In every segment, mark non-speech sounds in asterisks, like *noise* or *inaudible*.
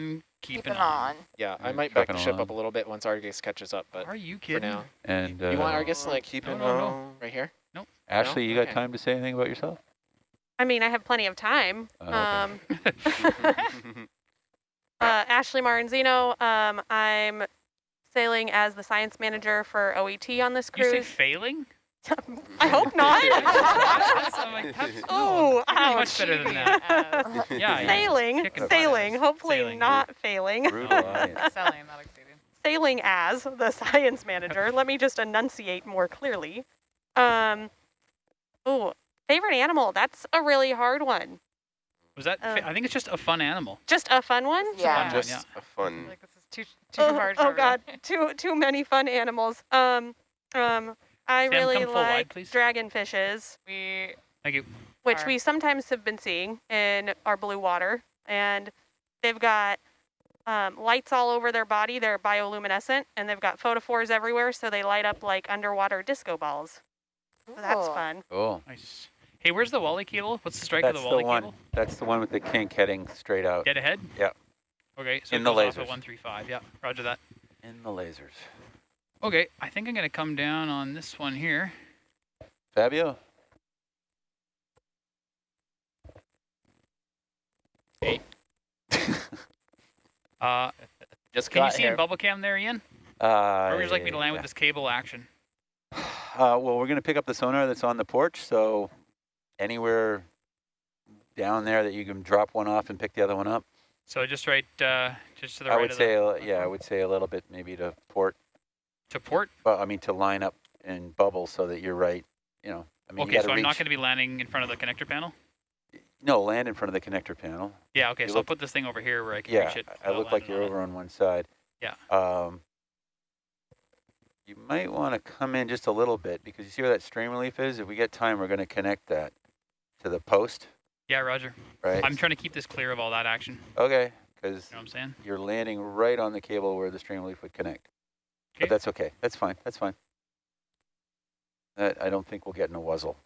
on, keeping Keep it on. on. Yeah, I might back the ship along. up a little bit once Argus catches up, but Are you for kidding? now. And you want uh, Argus like keeping no, no. on. right here? Nope. Ashley, you got Okay. time to say anything about yourself? I mean, I have plenty of time. Oh, okay. Um, *laughs* *laughs* uh, Ashley Marranzino. Um, I'm sailing as the science manager for OET on this cruise. You say cruise. failing? I hope not. I'm *laughs* like, oh, you're doing much better than that. Uh, *laughs* Yeah, yeah. Sailing, Kicking sailing, hopefully Sailing. not failing. Brutal *laughs* alliance. Selling, not exceeding. sailing as the science manager. Let me just enunciate more clearly. Um, oh, favorite animal. That's a really hard one. Was that? fa- Um, I think it's just a fun animal. Just a fun one. Yeah. fun. Just yeah. a fun. Like this is too too Oh, hard. oh for. God, too too many fun animals. Um, um, I Sam, really come full wide, like please. dragonfishes, We Thank you. which Are- we sometimes have been seeing in our blue water, and they've got um, lights all over their body. They're bioluminescent, and they've got photophores everywhere, so they light up like underwater disco balls. So that's fun. Cool. Nice. Hey, where's the Wally cable? What's the strike That's of the the Wally one. cable? That's the one with the kink heading straight out. Dead ahead? Yeah. Okay, so In it the goes off lasers. at 135. Yeah, roger that. In the lasers. Okay, I think I'm going to come down on this one here. Fabio? *laughs* Uh, Just can you see here. in bubble cam there, Ian? Uh, Or would you like me to land with this cable action? *sighs* Uh, well, we're going to pick up the sonar that's on the porch, so anywhere down there that you can drop one off and pick the other one up. So just right, uh, just to the I right would of say, the, a- yeah, I would say a little bit maybe to port, to port. well, I mean to line up and bubble so that you're right, you know. I mean, okay, so I'm reach, not going to be landing in front of the connector panel. No, land in front of the connector panel. Yeah, okay, You so I'll put this thing over here where I can Yeah, reach it. Yeah, I look like you're over on one side. Yeah. Um, you might want to come in just a little bit because you see where that strain relief is? If we get time, we're going to connect that to the post, Yeah, Roger. right? I'm trying to keep this clear of all that action. okay, because You know what I'm saying? you're landing right on the cable where the strain relief would connect. Okay. But that's okay. That's fine. That's fine. That, I don't think we'll get in a wuzzle.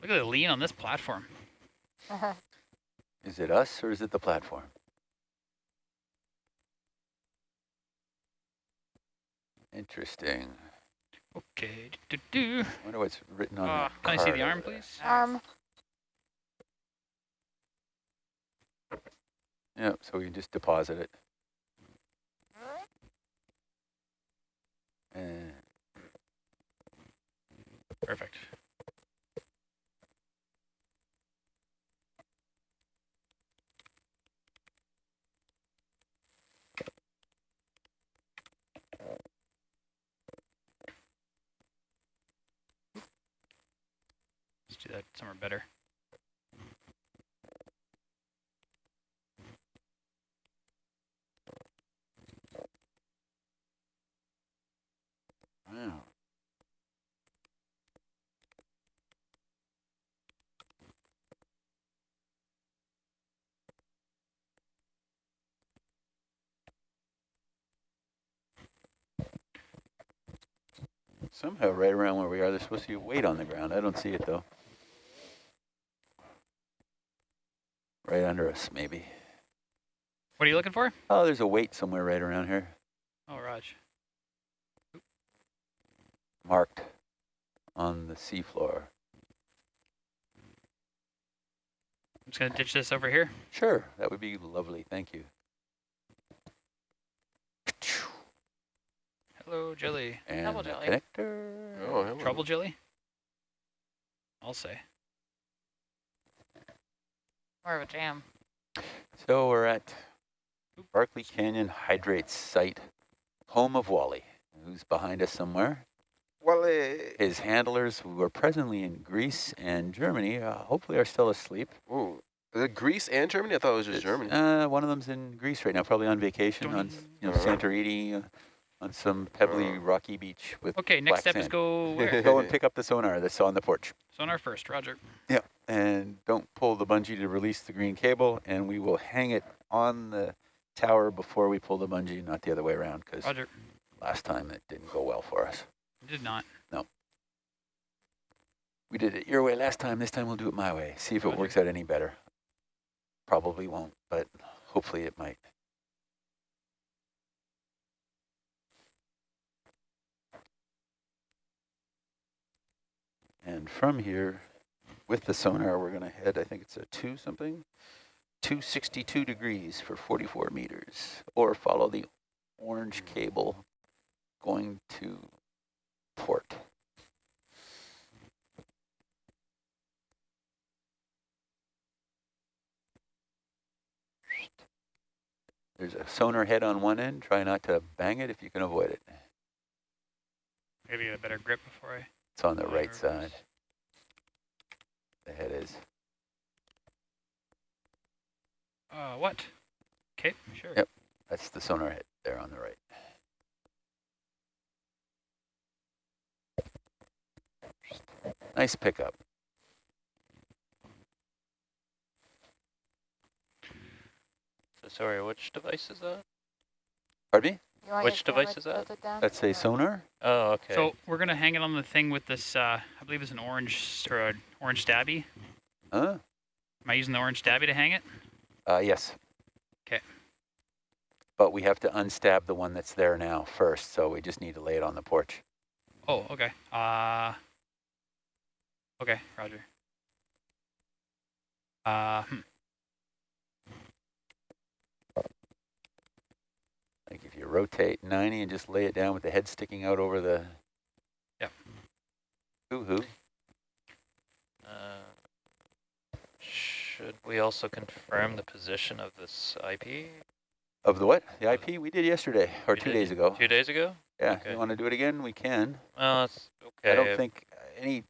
Look at the lean on this platform. *laughs* Is it us or is it the platform? Interesting. Okay. Do, do, do. wonder what's written on Uh, that can I see the arm, there. please? Um, Yeah, so we just deposit it. Perfect. Let's do that somewhere better. wow. Somehow right around where we are, there's supposed to be a weight on the ground. I don't see it though. Right under us, maybe. What are you looking for? Oh, there's a weight somewhere right around here, Oh, Raj. marked on the seafloor. I'm just going to ditch this over here. Sure, that would be lovely. Thank you. Hello, Jelly. And Double the jelly. connector. Oh, hello. Trouble Jelly? I'll say. more of a jam. So we're at Barkley Canyon Hydrate Site, home of Wally, who's behind us somewhere. Wally. His handlers, who are presently in Greece and Germany, uh, hopefully are still asleep. Ooh. Is it Greece and Germany? I thought it was just Germany. Uh, one of them's in Greece right now, probably on vacation on s- you know. Santorini, uh, on some pebbly, Uh. rocky beach with Okay, next step is go where? *laughs* Go and pick up the sonar that's on the porch. Sonar first, Roger. Yeah, and don't pull the bungee to release the green cable, and we will hang it on the tower before we pull the bungee, not the other way around, because Roger. last time it didn't go well for us. Did not. No. We did it your way last time. This time we'll do it my way. See if it works out any better. Probably won't, but hopefully it might. And from here, with the sonar, we're going to head, I think it's a 2 something, 262 degrees for 44 meters, or follow the orange hmm. cable going to port. There's a sonar head on one end. Try not to bang it if you can avoid it. Maybe a better grip before I. It's on the right side. The head is. Uh, what? Okay, sure. Yep. That's the sonar head there on the right. Nice pickup. So sorry, which device is that? Pardon me? You want Which your camera device is that? That's a sonar? Oh, okay. So we're gonna hang it on the thing with this. Uh, I believe it's an orange or an orange stabby. Huh? Am I using the orange stabby to hang it? Uh, yes. Okay. But we have to unstab the one that's there now first, so we just need to lay it on the porch. Oh, okay. Uh. Okay, Roger. Uh, hmm. Like if you rotate 90 and just lay it down with the head sticking out over the... Yep. Hoo-hoo. Uh, should we also confirm the position of this IP? Of the what? The IP we did yesterday, or We two days ago. Two days ago? Yeah, okay. you want to do it again? We can. Well, it's okay. I don't think any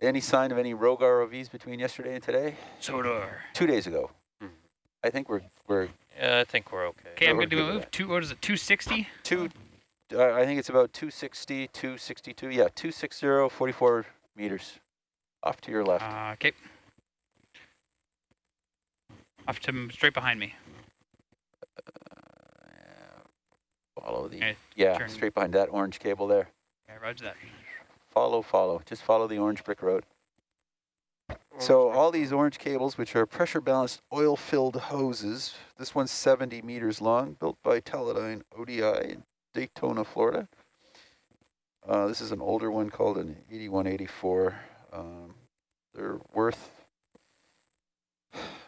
any sign of any rogue ROVs between yesterday and today? Sodor. Two days ago. Mhm. I think we're we're Yeah, I think we're okay. Okay, I'm gonna do a move. Two. What is it? 260. two. Uh, I think it's about 260, 262. Yeah, 260, 44 meters off to your left. Uh, okay. Off to straight behind me. follow the Okay, yeah turn- straight behind that orange cable there. Yeah, Roger that. Follow, follow. Just follow the orange brick road. So all these orange cables, which are pressure balanced oil filled hoses, this one's 70 meters long, built by Teledyne ODI in Daytona, Florida. Uh, this is an older one called an 8184. Um, they're worth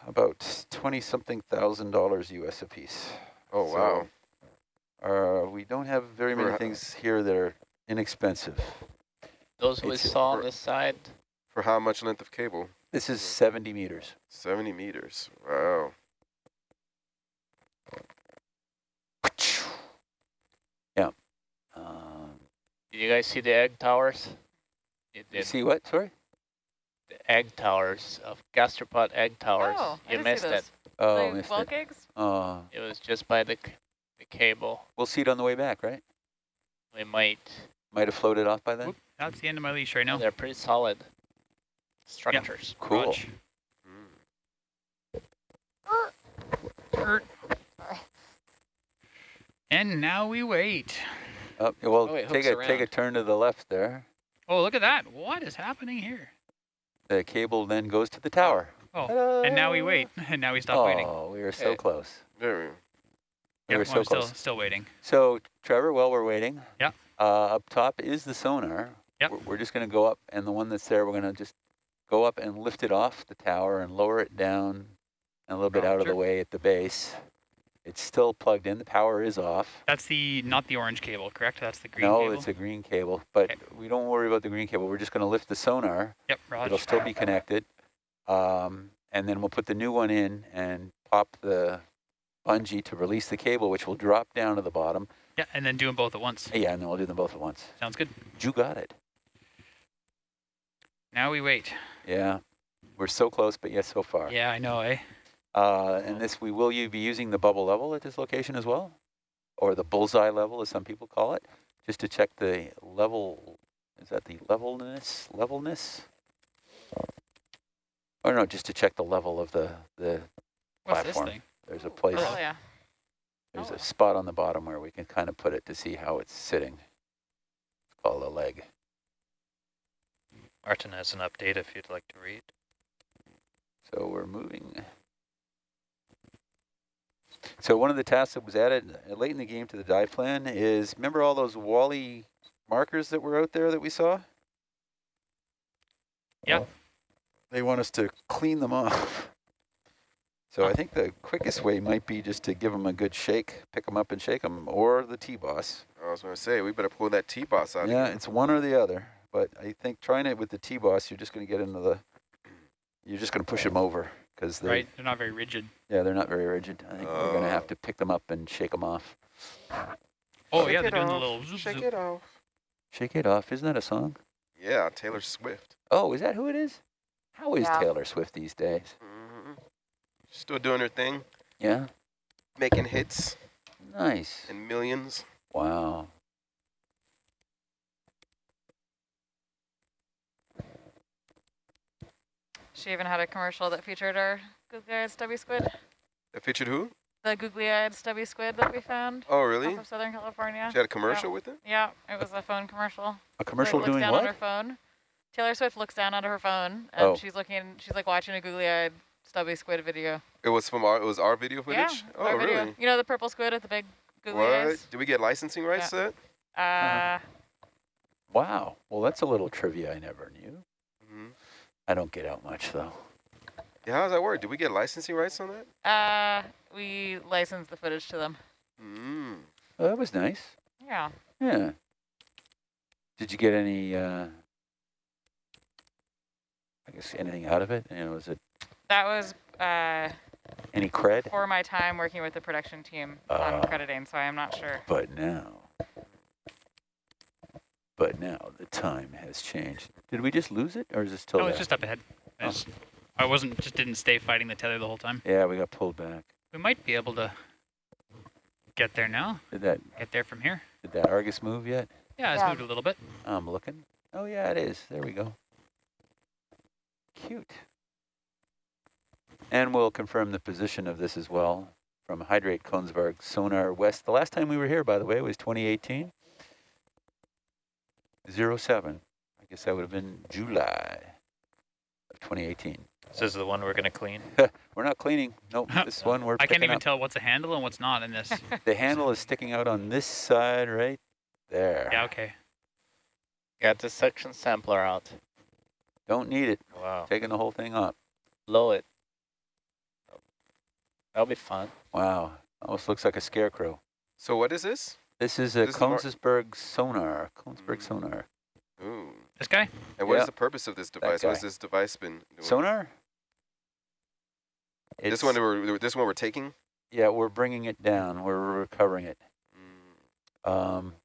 about 20 something thousand dollars US a piece. Oh, wow. Uh, we don't have very many things here that are inexpensive. Those we saw on this side, For how much length of cable? This is 70 meters. 70 meters. Wow. Yeah. Um, did you guys see the egg towers? You you see what? Sorry? The egg towers of gastropod egg towers. Oh, I you didn't see missed it. Oh, missed well it. gigs? Uh, It was just by the, c- the cable. we'll see it on the way back, right? We might. Might have floated off by then. Whoop, that's the end of my leash right now. They're pretty solid structures. Cool. Mm. And now we wait. Oh, well, Oh, it take hooks a take a turn to the left there. Oh, look at that. What is happening here? The cable then goes to the tower. Oh, and now we wait. *laughs* And now we stop waiting. Oh, we were so Okay. close. There we We Yeah, were well, so I'm still close. still waiting. So, Trevor, while we're waiting, Yeah. uh, up top is the sonar. Yep. We're, we're just going to go up, and the one that's there, we're going to just go up and lift it off the tower and lower it down and a little bit out of the way at the base. It's still plugged in. The power is off. That's the not the orange cable, correct? That's the green no, cable. it's a green cable, but Okay. we don't worry about the green cable. We're just going to lift the sonar. Yep, Rog. It'll still be connected. Um, and then we'll put the new one in and pop the bungee to release the cable, which will drop down to the bottom. Yeah, and then do them both at once. Yeah, and then we'll do them both at once. Sounds good. You got it. Now we wait. Yeah, we're so close, but yes, so far. Yeah, I know, eh? Uh, and this, we will you be using the bubble level at this location as well? Or the bullseye level, as some people call it, just to check the level, is that the levelness, levelness? Or no, just to check the level of the, the What's platform. this thing? There's a place, Oh, yeah. there's Oh. a spot on the bottom where we can kind of put it to see how it's sitting. It's called a leg. Arton has an update if you'd like to read. So we're moving. So one of the tasks that was added late in the game to the dive plan is, remember all those Wally markers that were out there that we saw? Yeah. They want us to clean them off. So I think the quickest way might be just to give them a good shake, pick them up and shake them, or the T-Boss. I was going to say, we better pull that T-Boss out Yeah, again. it's one or the other. But I think trying it with the T-Boss, you're just going to get into the, you're just going to push them over because they're, Right? They're not very rigid. yeah, they're not very rigid. I think we're going to have to pick them up and shake them off. Oh Shake yeah, they're doing the off, little zoop Shake zoop. it off. Shake it off. Isn't that a song? Yeah, Taylor Swift. Oh, is that who it is? How is Yeah. Taylor Swift these days? hmm Still doing her thing, Yeah, making hits nice. and millions. Wow. She even had a commercial that featured our googly-eyed stubby squid. That featured who? The googly-eyed stubby squid that we found Oh, really? off of Southern California. She had a commercial with it? Yeah, it was a phone commercial. A Where commercial it looks doing down on her phone. Taylor Swift looks down at her phone and Oh. she's looking. She's like watching a googly-eyed stubby squid video. It was from our, it was our video footage? Yeah, oh, our video. really? You know the purple squid with the big googly What? eyes? Did we get licensing rights to that? Uh, Wow. Well, that's a little trivia I never knew. I don't get out much though. Yeah, how does that work? Did we get licensing rights on that? uh, we licensed the footage to them. Mm. Oh, that was nice. Yeah. Yeah. Did you get any? Uh, I guess anything out of it? You know, was it That was uh, any cred? for my time working with the production team on Ah. crediting, so I'm not sure. But now, but now the time has changed. Did we just lose it, or is it still Oh, there? it's just up ahead. I, Oh. just, I wasn't just didn't stay fighting the tether the whole time. Yeah, we got pulled back. We might be able to get there now. Did that Get there from here. did that Argus move yet? Yeah, it's Yeah. moved a little bit. I'm looking. Oh yeah, it is. There we go. Cute. And we'll confirm the position of this as well from Hydrate Kongsberg Sonar West. The last time we were here, by the way, was 2018. 07. I guess that would have been July of 2018. This is the one we're going to clean. *laughs* We're not cleaning. Nope, *laughs* this one we're I can't even up. tell what's a handle and what's not in this. *laughs* The handle is sticking out on this side right there. yeah, okay. Got the suction sampler out. Don't need it. Wow. Taking the whole thing up. Blow it. That'll be fun. Wow. Almost looks like a scarecrow. So what is this? This is a This is sonar. Kongsberg Mm. sonar. Ooh. This guy? And what is Yeah. the purpose of this device? What has this device been doing? Sonar? This It's- one we're this one we're taking. Yeah, we're bringing it down. We're recovering it. Mm. Um,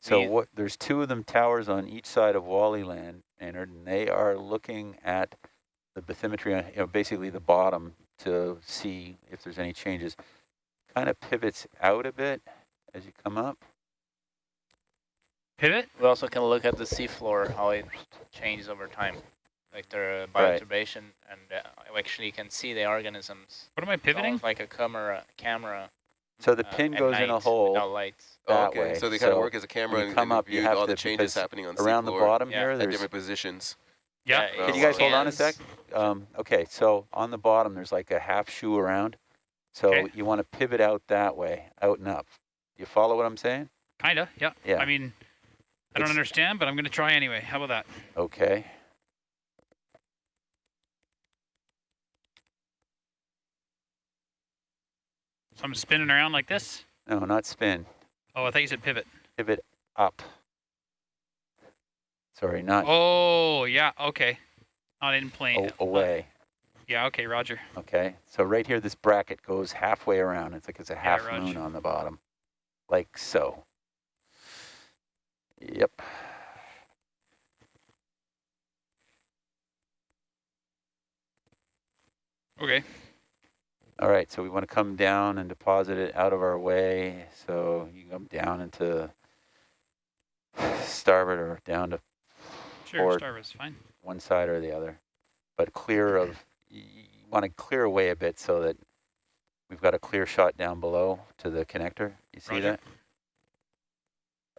so We- what? There's two of them towers on each side of Wally Land, Maynard, and they are looking at the bathymetry, on, you know, basically the bottom to see if there's any changes. Kind of pivots out a bit as you come up. Pivot? We also can look at the seafloor, how it changes over time. Like the Right. bioturbation, and uh, actually you can see the organisms. What am I pivoting? Like a camera. camera So the uh, pin at goes in a hole Without lights. Oh, okay, way. so they kind of work as a camera you and, come and up, you view have all to- the changes happening on around the bottom Yeah. here. at different positions. Yeah. Yeah, Can you guys hold on a sec? Um, okay, so on the bottom, there's like a half shoe around. So Okay. you want to pivot out that way, out and up. You follow what I'm saying? Kinda, yeah. Yeah. I mean, I don't It's- understand, but I'm going to try anyway. How about that? Okay. So I'm spinning around like this? No, not spin. Oh, I thought you said pivot. Pivot up. Sorry, not Oh, yeah, okay. Not in plane. away. Yeah, okay, roger. Okay. So right here, this bracket goes halfway around. It's like it's a half Raj. moon on the bottom. Like so. Yep. Okay. All right, so we want to come down and deposit it out of our way. So you come down into starboard or down to Sure, starboard's fine. one side or the other, but clear of, you want to clear away a bit so that we've got a clear shot down below to the connector. You see Roger. that?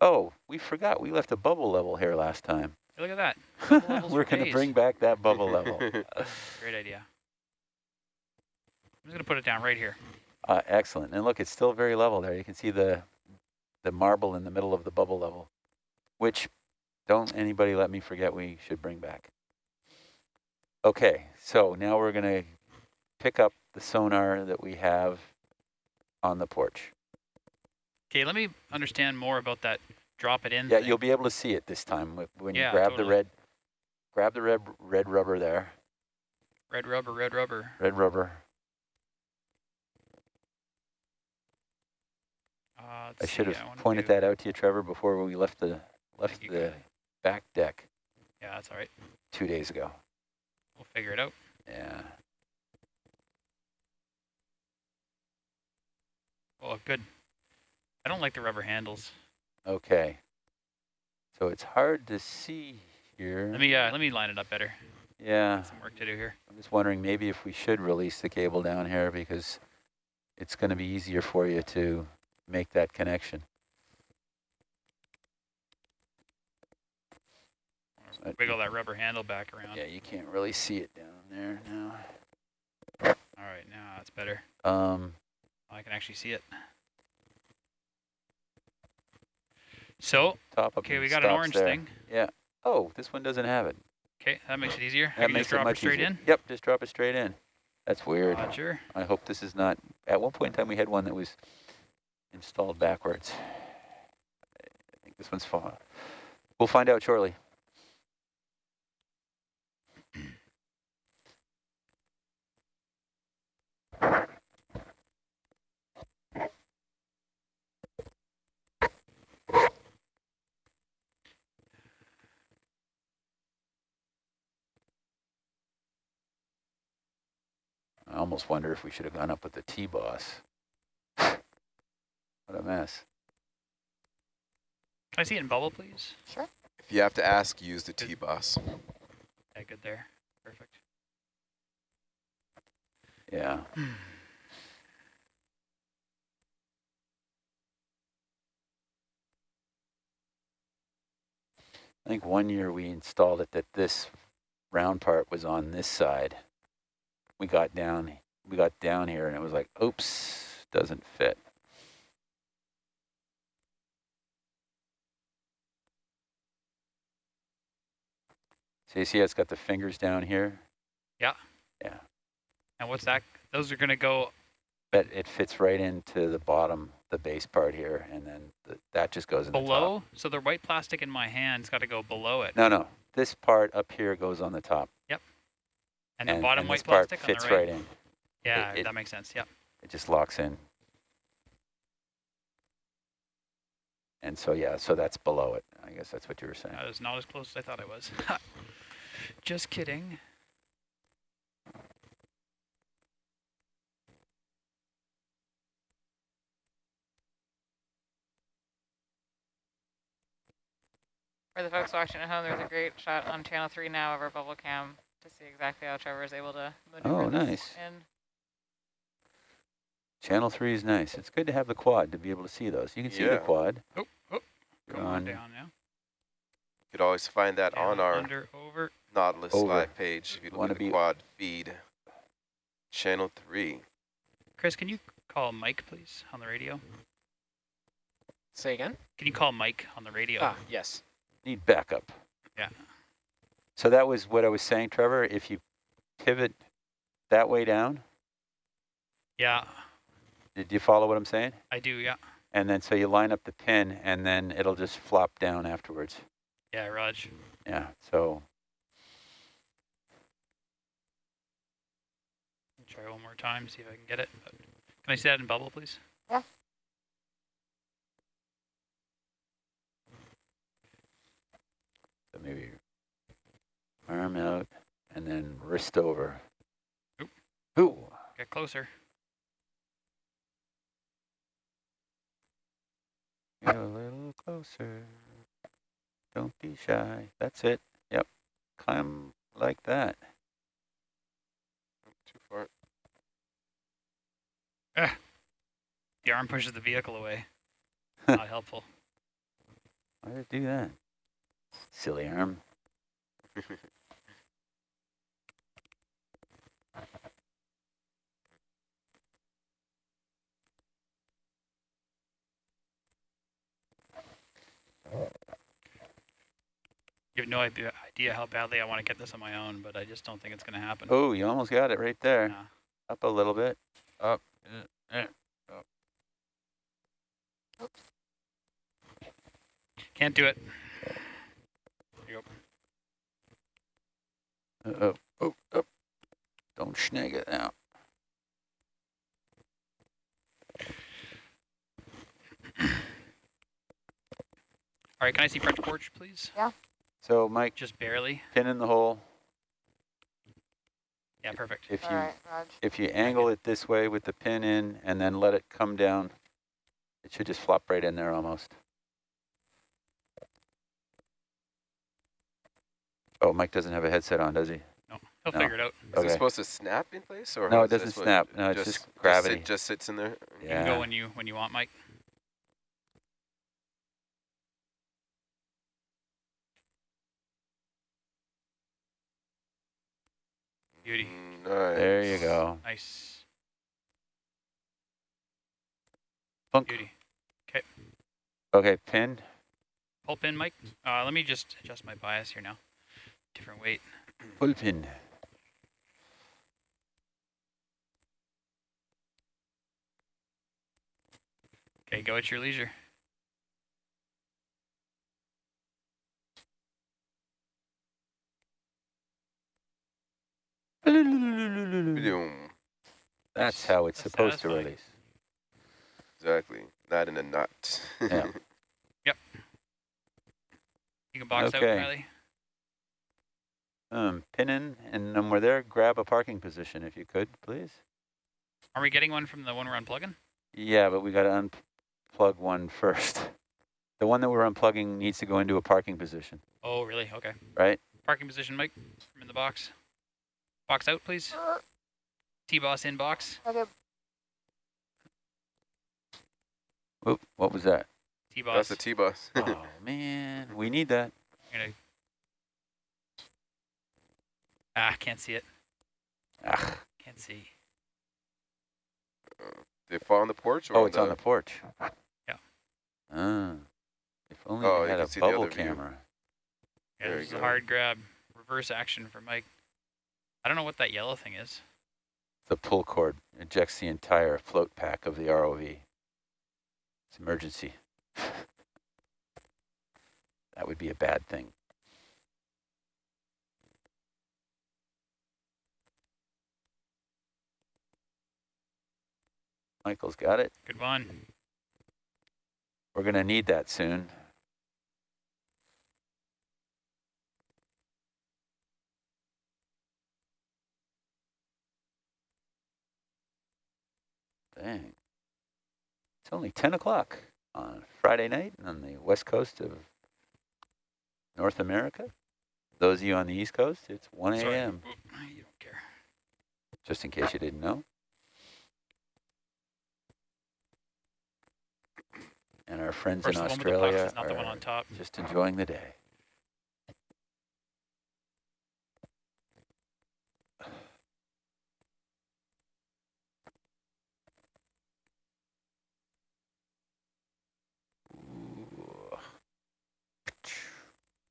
Oh, we forgot. We left a bubble level here last time. Hey, look at that. *laughs* We're going to bring back that bubble level. *laughs* Great idea. I'm just gonna put it down right here. Uh, excellent. And look, it's still very level there. You can see the the marble in the middle of the bubble level, which don't anybody let me forget we should bring back. Okay, so now we're going to pick up the sonar that we have on the porch. Okay, let me understand more about that drop it in Yeah, thing. you'll be able to see it this time when Yeah, you grab the red, grab the red red rubber there, Red rubber, red rubber. red rubber. Uh, I should see, have wanna pointed do- that out to you, Trevor, before we left the left the back deck Yeah, that's all right. two days ago. Figure it out. Yeah. Oh, good. I don't like the rubber handles. Okay. So it's hard to see here. Let me uh, let me line it up better. yeah. Some work to do here. I'm just wondering maybe if we should release the cable down here because it's going to be easier for you to make that connection. Wiggle that rubber handle back around. Yeah, you can't really see it down there now. All right, now that's better. Um, I can actually see it. So, top okay, we got an orange there. thing. Yeah. Oh, this one doesn't have it. Okay, that makes it easier. I That can makes just drop it it much straight easier. in. Yep, just drop it straight in. That's weird. Roger. I hope this is not, at one point in time we had one that was installed backwards. I think this one's fine. We'll find out shortly. Almost wonder if we should have gone up with the T-Boss. *laughs* What a mess. Can I see it in bubble, please? Sure. If you have to ask, use the T-Boss. Yeah, good there. Perfect. Yeah. I think one year we installed it that this round part was on this side. We got down, we got down here and it was like, oops, doesn't fit. So you see it's got the fingers down here? Yeah. Yeah. And what's that? Those are going to go, But it fits right into the bottom, the base part here, and then the, that just goes in the top. below. So the white plastic in my hand's got to go below it. No, no, this part up here goes on the top. And the bottom and white this part plastic fits on the right. right in. Yeah, it- that makes sense. Yep. It just locks in. And so, yeah, so that's below it. I guess that's what you were saying. That is not as close as I thought it was. *laughs* Just kidding. For the folks watching at home, there's a great shot on channel three now of our bubble cam to see exactly how Trevor is able to maneuver Oh, nice. in. Channel 3 is nice. It's good to have the quad to be able to see those. You can see the quad. Oh, oh. Come on on. down now. You could always find that Down, on our under, over. Nautilus Over. live page if you look Wanna at the be- quad feed. Channel 3. Chris, can you call Mike, please, on the radio? Say again? Can you call Mike on the radio? Ah, yes. Need backup. Yeah. So that was what I was saying, Trevor. If you pivot that way down, Yeah, did you follow what I'm saying? I do. Yeah. And then so you line up the pin and then it'll just flop down afterwards. Yeah, Raj. Yeah, so Try one more time, see if I can get it. But can I see that in bubble, please? So maybe arm out and then wrist over. Oop. Ooh. Get closer. Get a little closer. Don't be shy. That's it. Yep. Climb like that. Too far. Ah. The arm pushes the vehicle away. Not helpful. Why did it do that? Silly arm. *laughs* You have no idea, idea how badly I want to get this on my own, but I just don't think it's going to happen. Oh, you almost got it right there. Yeah. Up a little bit. Up. uh, uh, Can't do it. Uh oh. Oh, oh. Don't snag it now. All right, can I see French porch, please? Yeah. So, Mike, Just barely. pin in the hole. Yeah, perfect. If All you right, Raj. if you angle it this way with the pin in and then let it come down, it should just flop right in there almost. Oh, Mike doesn't have a headset on, does he? No, he'll No. figure it out. Is Okay. it supposed to snap in place or No, how it is this doesn't what- snap. No, it's just gravity. It just sits in there. Yeah. You can go when you when you want, Mike. Beauty. Nice. There you go. Nice. Funk. Beauty. Okay, pin. Pull pin, Mike. Uh, let me just adjust my bias here now. Different weight. Pull pin. Okay, go at your leisure. That's how it's That's supposed to release. Exactly. Not in a knot. Yeah. You can box Okay. out, Riley. Um, pin in, and when we're there, grab a parking position if you could, please. Are we getting one from the one we're unplugging? Yeah, but we got to unplug one first. The one that we're unplugging needs to go into a parking position, Oh, really? Okay. right? Parking position, Mike. I'm in the box. Box out, please. T-boss in box. Okay. Oop, what was that? T-boss. That's the T-bus. oh, *laughs* man, we need that. I'm gonna... Ah, can't see it. Ah, Can't see. they fall on the porch or oh, it's on the porch. Yeah. Ah, if only Oh, we had a bubble other view. camera. Yeah, There this is you a hard grab. Reverse action for Mike. I don't know what that yellow thing is. The pull cord ejects the entire float pack of the ROV. It's emergency. *laughs* that would be a bad thing. Michael's got it. Good one. We're going to need that soon. Dang. It's only 10 o'clock on Friday night on the west coast of North America. Those of you on the east coast, it's 1 a.m., You don't care. just in case you didn't know. And our friends First, in Australia are just enjoying the day.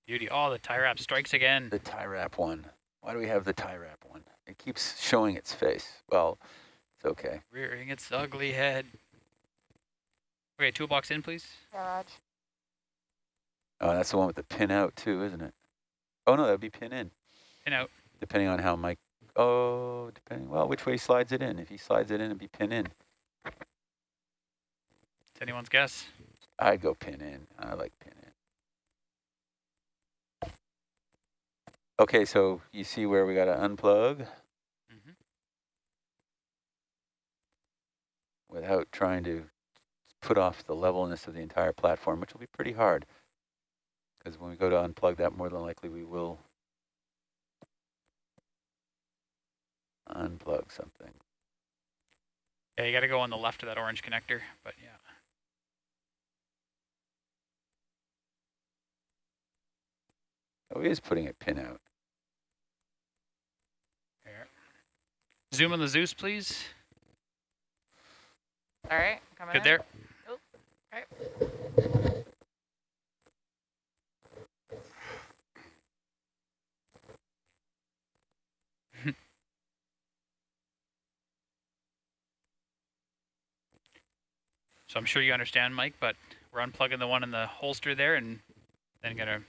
Beauty. Oh, the tie wrap strikes again. The tie wrap one. Why do we have the tie wrap one? It keeps showing its face. Well, it's okay. Rearing its ugly head. Okay, toolbox in, please. Yeah, Raj. Oh, that's the one with the pin out too, isn't it? Oh no, that'd be pin in, Pin out. depending on how Mike. Oh, depending. Well, which way he slides it in? If he slides it in, it'd be pin in. It's anyone's guess. I'd go pin in. I like pin Okay, so you see where we got to unplug hmm without trying to put off the levelness of the entire platform, which will be pretty hard. Because when we go to unplug that, more than likely we will unplug something. Yeah, you got to go on the left of that orange connector, but yeah. Oh, he is putting a pin out. There. Zoom on the Zeus, please. All right, coming Good in. there. Oh, okay. *laughs* So I'm sure you understand, Mike, but we're unplugging the one in the holster there and then gonna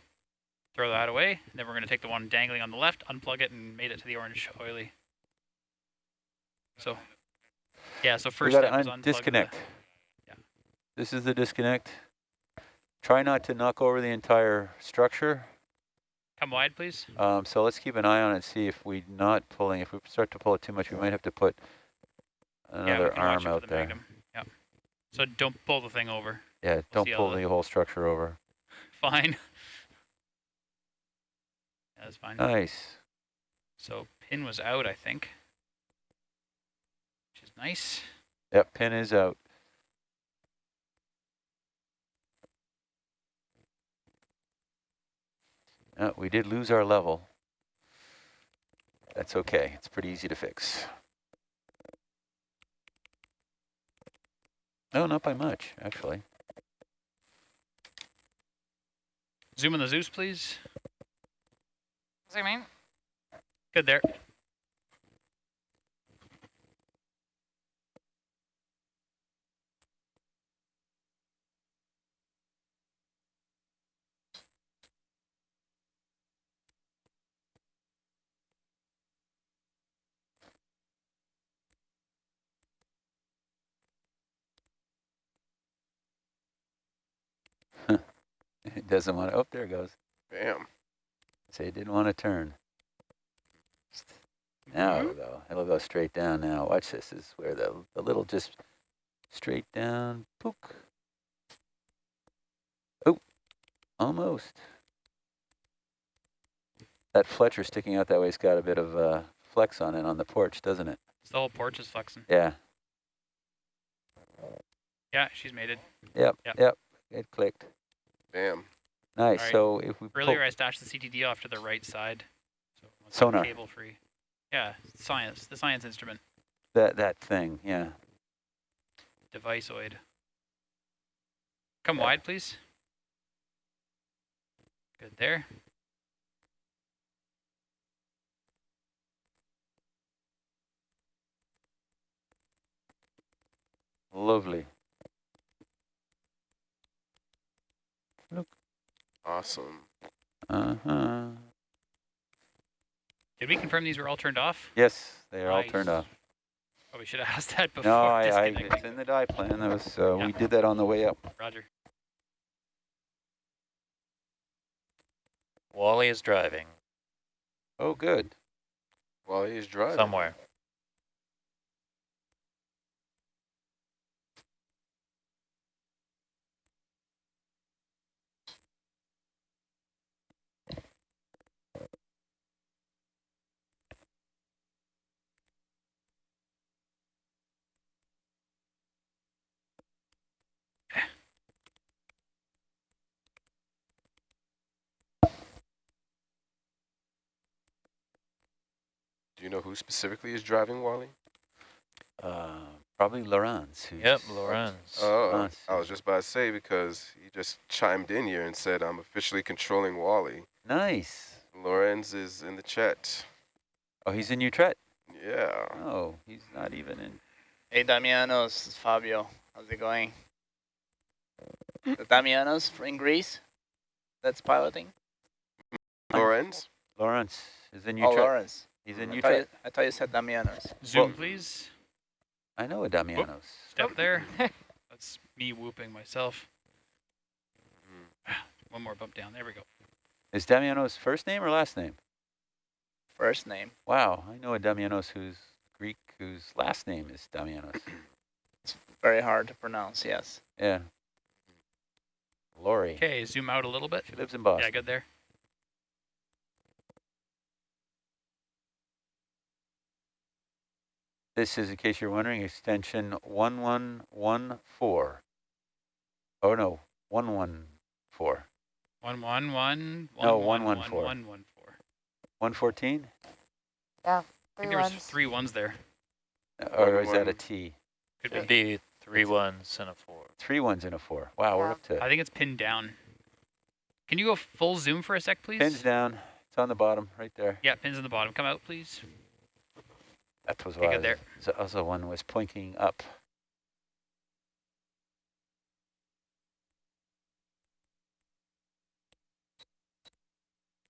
throw that away. Then we're gonna take the one dangling on the left, unplug it, and made it to the orange oily. So, yeah, so first step is unplug the- disconnect. yeah. This is the disconnect. Try not to knock over the entire structure. Come wide, please. Um, so let's keep an eye on it, and see if we're not pulling, if we start to pull it too much, we might have to put yeah, another watch arm out the there. magnum. Yeah. So don't pull the thing over. Yeah, don't pull the- the whole structure over. *laughs* Fine. Yeah, that's fine. Nice. So pin was out, I think. Which is nice. Yep, pin is out. Uh, we did lose our level. That's okay. It's pretty easy to fix. No, not by much, actually. Zoom in the Zeus, please. Zooming. Good there. *laughs* It doesn't want to, oh, there it goes. Bam. Say it didn't want to turn. Now it'll go, it'll go straight down now. Watch this, this is where the, the little just straight down, pook. Oh, almost. That Fletcher sticking out that way's got a bit of uh, flex on it on the porch, doesn't it? So the whole porch is flexing. Yeah, Yeah, she's mated. yep, Yep. yep, it clicked. Bam. Nice, Alright. so if we Earlier I stashed the CTD off to the right side. So Sonar. Cable free. Yeah, science, the science instrument, that, that thing, yeah. deviceoid. Come wide, please. Good there. Lovely. Awesome. Uh-huh. Did we confirm these were all turned off? Yes, they are all turned off. Oh, we should have *laughs* asked that before No, I, I, it's in the die plan. That was, uh, Yeah. we did that on the way up. Roger. Wally is driving Oh, good. While he's driving. somewhere. Do you know who specifically is driving Wally? Uh, probably Laurence. who's- Yep, Lorenz. Oh, Us. I was just about to say because he just chimed in here and said I'm officially controlling Wally. Nice. Lorenz is in the chat. Oh, he's in Utrecht. Yeah. Oh, he's not even in. Hey, Damianos, it's Fabio. How's it going? The Damianos in Greece that's piloting? Lorenz? Lawrence is in Oh, Utrecht. Lawrence. He's in I thought, you, I thought you said Damianos. Zoom, Well- please. I know a Damianos. Step there. *laughs* That's me whooping myself. *sighs* One more bump down. There we go. Is Damianos first name or last name? First name. Wow, I know a Damianos who's Greek whose last name is Damianos. *clears throat* It's very hard to pronounce, yes. yeah. Lori. Okay, zoom out a little bit. She lives in Boston. Yeah, good there. This is, in case you're wondering, extension 1114. Oh no, 114. One one one. No, one, one, one, one, four. one, one, four. 114? I Three think there was ones. three ones there. Uh, or is that a T? one. T? Could It'd be. be three ones and a four. Three ones and a four. Wow, we're up to I think it's pinned down. Can you go full zoom for a sec, please? pins down. It's on the bottom, right there. Yeah, pins in the bottom. Come out, please. That was why there. the other one was pointing up.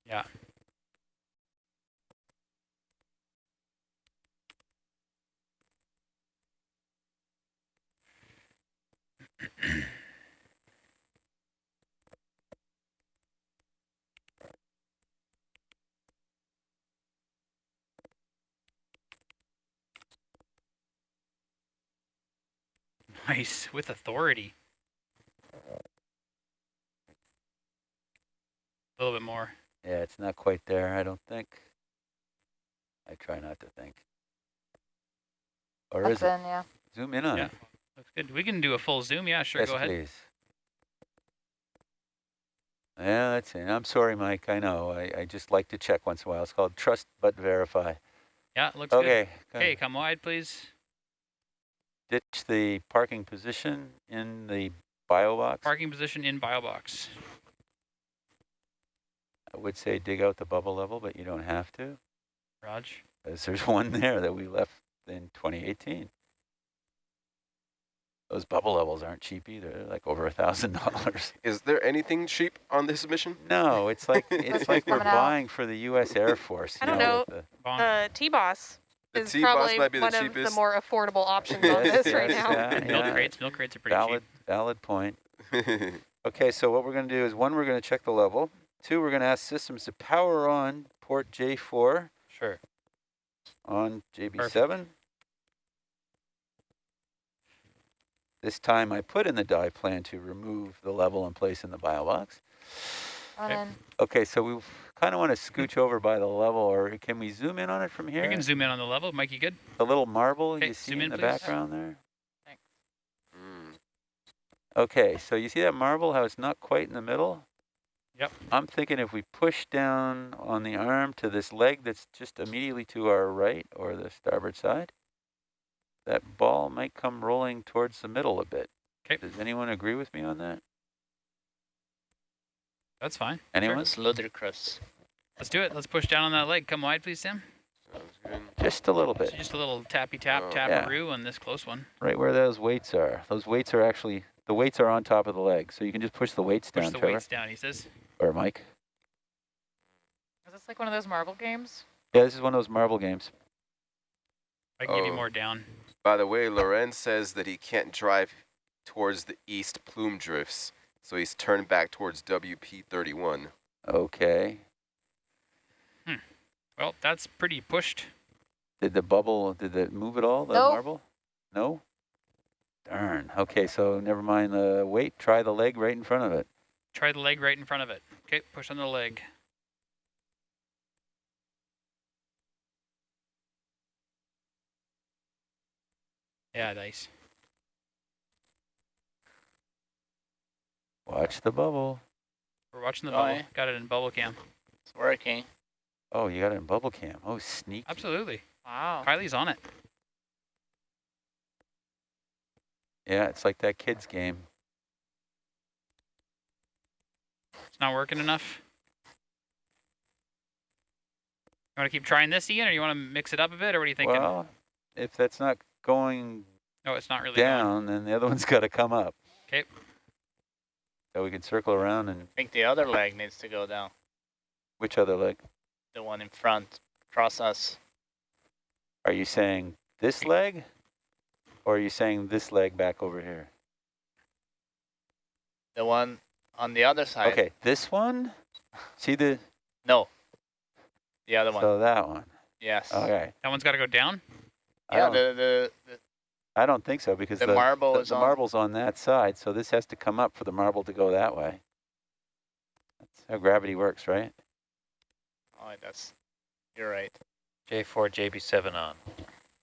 Yeah. *clears throat* Nice, with authority. A little bit more. Yeah, it's not quite there, I don't think. I try not to think. Or That's is it? in, yeah. Zoom in on Yeah. it. Looks good. We can do a full zoom. Yeah, sure. yes, go ahead. please. Yeah, that's it. I'm sorry, Mike. I know. I, I just like to check once in a while. It's called trust but verify. Yeah, looks good. Okay. go Okay, ahead. come wide, please. Ditch the parking position in the bio box. Parking position in bio box. I would say dig out the bubble level, but you don't have to. Raj. Because there's *laughs* one there that we left in 2018. Those bubble levels aren't cheap either. They're like over a thousand *laughs* dollars. Is there anything cheap on this mission? No, it's like it's *laughs* like we're Coming out. buying for the U.S. Air Force. I don't know, know. with Bong. The T-Boss The is T-Boss probably might be the one of the more affordable options *laughs* on Yes, this right now. yeah, milk crates. Milk crates are pretty Valid, cheap. valid point. *laughs* Okay, so what we're going to do is one, we're going to check the level. Two, we're going to ask systems to power on port J4 Sure. on JB7. This time I put in the die plan to remove the level and place in the bio box. Okay. Okay, so we kind of want to scooch over by the level, or can we zoom in on it from here? We can zoom in on the level. Mike, you good? The little marble Okay, you see zoom in in, the please. background there? Mm. Okay, so you see that marble, how it's not quite in the middle? Yep. I'm thinking if we push down on the arm to this leg that's just immediately to our right or the starboard side, that ball might come rolling towards the middle a bit. Okay. Does anyone agree with me on that? That's fine. Anyone? It's ludicrous. Let's do it. Let's push down on that leg. Come wide, please, Sam. Sounds good. Just a little So bit, just a little tappy tap Oh. tap Yeah. on this close one. right where those weights are. Those weights are actually, the weights are on top of the leg, so you can just push the weights Push down, Push the Trevor, weights down. He says. or Mike. Is this like one of those marble games? Yeah, this is one of those marble games. I can give you Oh. more down. By the way, Lorenz says that he can't drive towards the east plume drifts, so he's turned back towards WP31. Okay. Hmm. Well, that's pretty pushed. Did the bubble, did it move at all, the Nope. marble? No? Darn. Okay, so never mind the weight. Try the leg right in front of it. Try the leg right in front of it. Okay, push on the leg. Yeah, nice. Watch the bubble. We're watching the Oh, bubble. Got it in bubble cam. It's working. Oh, you got it in bubble cam. Oh, sneak. Absolutely. Wow. Kylie's on it. Yeah, it's like that kid's game. It's not working enough. You want to keep trying this, Ian, or you want to mix it up a bit, or what are you thinking? Well, if that's not going no, it's not really going. down, then the other one's got to come up. 'Kay. So we can circle around and I think the other leg needs to go down. which other leg? The one in front. across us. Are you saying this leg? Or are you saying this leg back over here? The one on the other side. Okay, this one? See the, No. The other one. so that one. yes. Okay. That one's got to go down. Yeah, the, the, the, I don't think so because the the, marble the, is the on. marble's on that side, so this has to come up for the marble to go that way. That's how gravity works, right? Oh, that's, you're right. J4, JB7 on.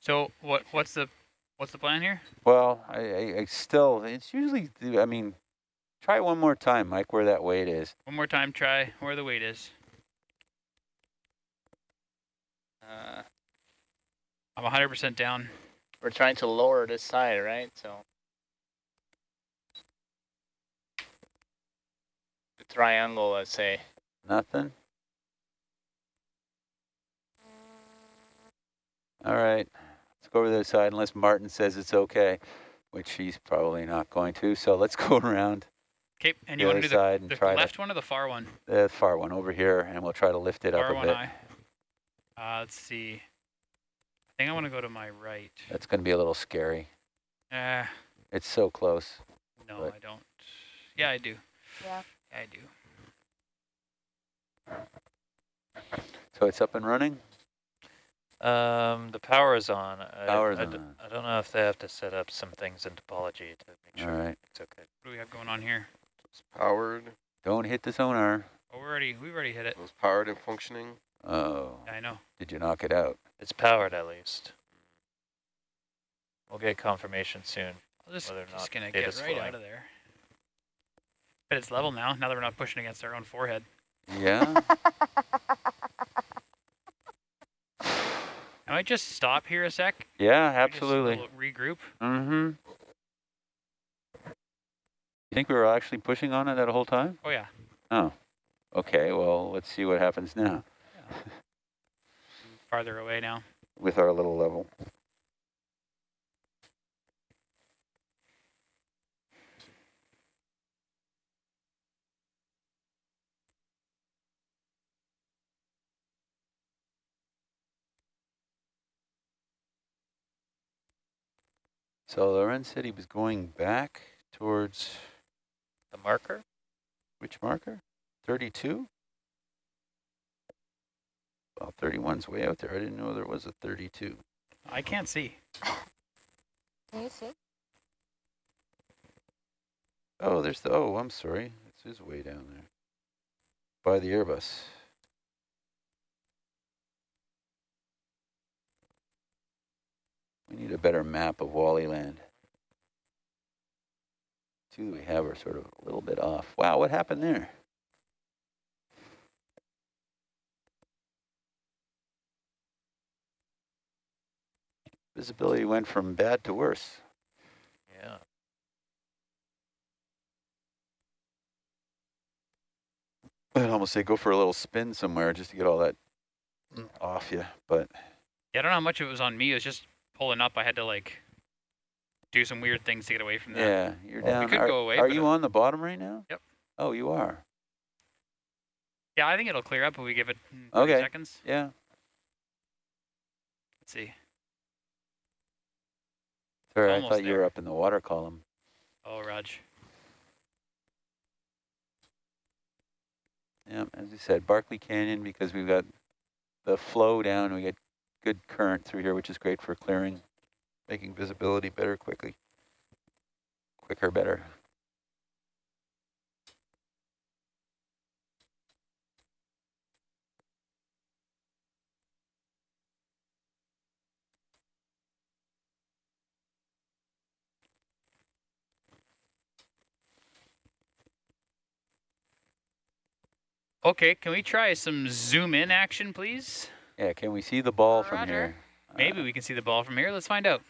So what? What's the what's the plan here? Well, I, I, I still, it's usually, I mean, Try one more time, Mike, where that weight is. One more time, try where the weight is. Uh, I'm 100% down. We're trying to lower this side, right? So the triangle, let's say. Nothing? All right, let's go over to the side unless Martin says it's okay, which he's probably not going to. So let's *laughs* go around Okay, and the you want to do the, side and the try left one or the far one? the, the far one over here, and we'll try to lift it up a one bit. eye. Uh, let's see. I think I want to go to my right. That's going to be a little scary. Uh, It's so close. no, But- I don't. Yeah, I do. Yeah. Yeah, I do. So it's up and running? Um, the power is on. I, Power's I, d- on. I don't know if they have to set up some things in topology to make sure right. it's okay. What do we have going on here? It's powered. Don't hit the sonar. Oh, we're already, we've already hit it. It was powered and functioning. Oh, I know. did you knock it out? It's powered at least. We'll get confirmation soon. I'm just, Whether or just gonna get right flowing. out of there. But it's level now, now that we're not pushing against our own forehead. Yeah? *laughs* *sighs* I might just stop here a sec. yeah, We just absolutely. Regroup. Mm-hmm. You think we were actually pushing on it that whole time? Oh yeah. Oh, okay. Well, let's see what happens now *laughs* Farther away now. with our little level. So Loren said he was going back towards The marker? which marker? 32? Well, 31's way out there. I didn't know there was a 32. I can't see. Can you see? Oh, there's the, oh, I'm sorry. This is way down there. By the Airbus. We need a better map of Wally Land. Two that we have are sort of a little bit off. Wow, what happened there? Visibility went from bad to worse. Yeah. I'd almost say go for a little spin somewhere just to get all that off you, but Yeah, I don't know how much of it was on me. It was just pulling up. I had to like do some weird things to get away from that. yeah, you're Well, we could are go away, are you on the bottom right now? Yep. Oh, you are. Yeah, I think it'll clear up if we give it mm, 30 Okay. seconds. Yeah. Let's see. Sorry, I thought you were up in the water column. Oh, Raj. Yeah, as you said, Barkley Canyon because we've got the flow down. We get good current through here, which is great for clearing, making visibility better quickly. Quicker, better. Okay, can we try some zoom in action, please? Yeah, can we see the ball from here? Maybe Uh, we can see the ball from here. Let's find out.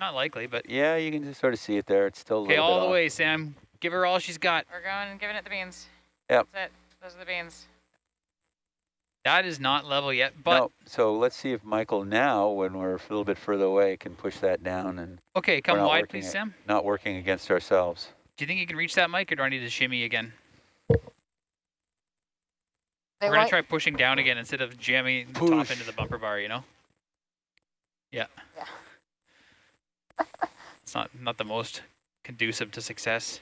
Not likely, but Yeah, you can just sort of see it there. It's still okay, all bit the off. way, Sam. Give her all she's got. We're going and giving it the beans. Yep. That's it. Those are the beans. That is not level yet, but no, so let's see if Michael now, when we're a little bit further away, can push that down and okay, come not wide, please, it. Sam. not working against ourselves. Do you think you can reach that mic, or do I need to shimmy again? They We're gonna try pushing down again instead of jamming the top into the bumper bar. You know? Yeah. Yeah. *laughs* it's not not the most conducive to success.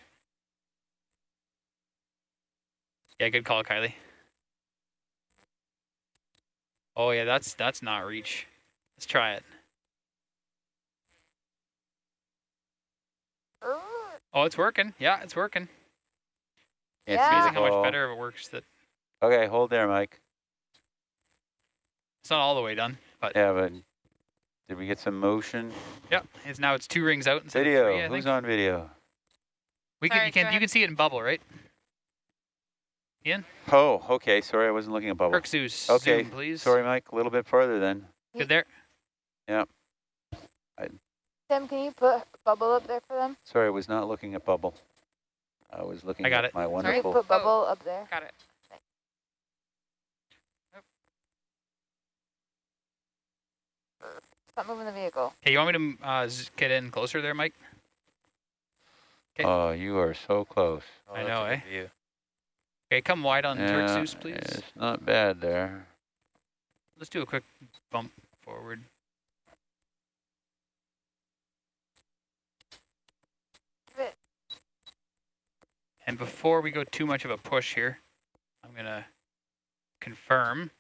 Yeah, good call, Kylie. Oh yeah, that's that's not reach. Let's try it. Oh, it's working. Yeah, it's working. Can't Yeah. see Amazing how much better it works. That Okay, hold there, Mike. it's not all the way done, but Yeah, but did we get some motion? yeah, it's now it's two rings out instead Video. of three. I Who's think. on video? We can Sorry, you go can you can see it in bubble, right? Ian. Oh, okay. Sorry, I wasn't looking at bubble. Herc Zeus, Okay, zoom, please. Sorry, Mike. A little bit further then. Good there. Yep. Tim, can you put bubble up there for them? Sorry, I was not looking at bubble. I was looking I got at it. my Can you wonderful. put bubble Oh. up there? Got it. Stop moving the vehicle. Hey, you want me to uh, get in closer there, Mike? Okay. Oh, you are so close. Oh, I know, good eh? View. Okay, come wide on Herc Yeah, Zeus, please. It's not bad there. Let's do a quick bump forward. And before we go too much of a push here, I'm gonna confirm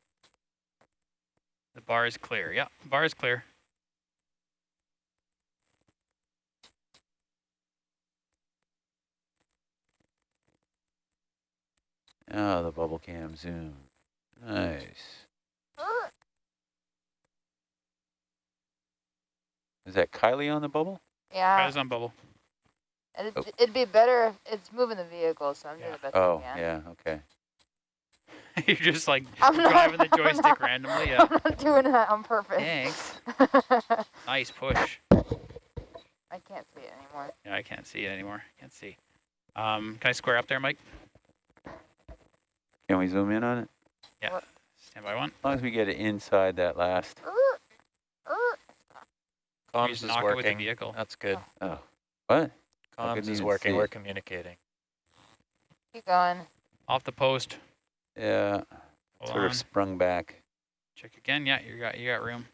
the bar is clear. Yeah, bar is clear. Oh, the bubble cam zoom. Nice. Is that Kylie on the bubble? Yeah, Guys on bubble. it'd, Oh. it'd be better if it's moving the vehicle, so I'm doing the best Oh, I can. yeah, okay. *laughs* You're just like I'm not- driving the *laughs* joystick randomly. *laughs* Yeah. I'm not doing that on purpose. Thanks. Nice push. I can't see it anymore. Yeah, I can't see it anymore. Can't see. Um, can I square up there, Mike? Can we zoom in on it? Yeah. Stand by one. As long as we get it inside that last. Uh, uh. Comms is knock with the working. vehicle. That's good. Oh, what? Comms is working. We're communicating. Keep going. Off the post. Yeah, Hold sort on. of sprung back. Check again. Yeah, you got you got room.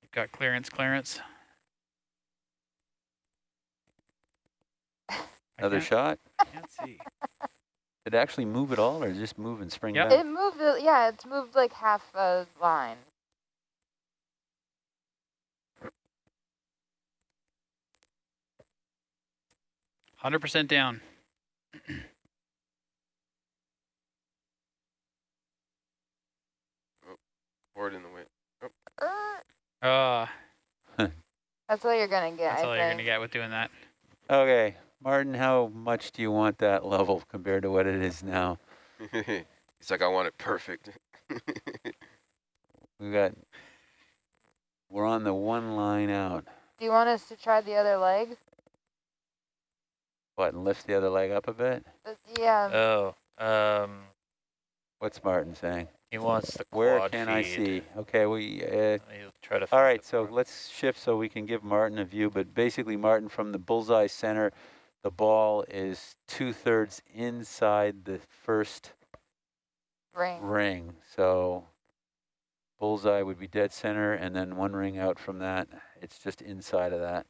You've got clearance, clearance. Another shot? Can't see. *laughs* Did it actually move at all or just move and spring Yep. back? It moved, uh, yeah, it's moved like half a line. Hundred percent down. Forward in the wind. Uh, *laughs* That's all you're gonna get, that's I all think. you're gonna get with doing that. Okay, Martin, how much do you want that level compared to what it is now? *laughs* He's like, I want it perfect. *laughs* We got, we're on the one line out. Do you want us to try the other leg? What, and lift the other leg up a bit? Uh, yeah. Oh, um, What's Martin saying? he wants the Where quad can I see? Okay, we, uh, He'll try to. all find right, the so quad. let's shift so we can give Martin a view, but basically Martin from the bullseye center, the ball is two thirds inside the first ring. ring. So bullseye would be dead center and then one ring out from that. It's just inside of that.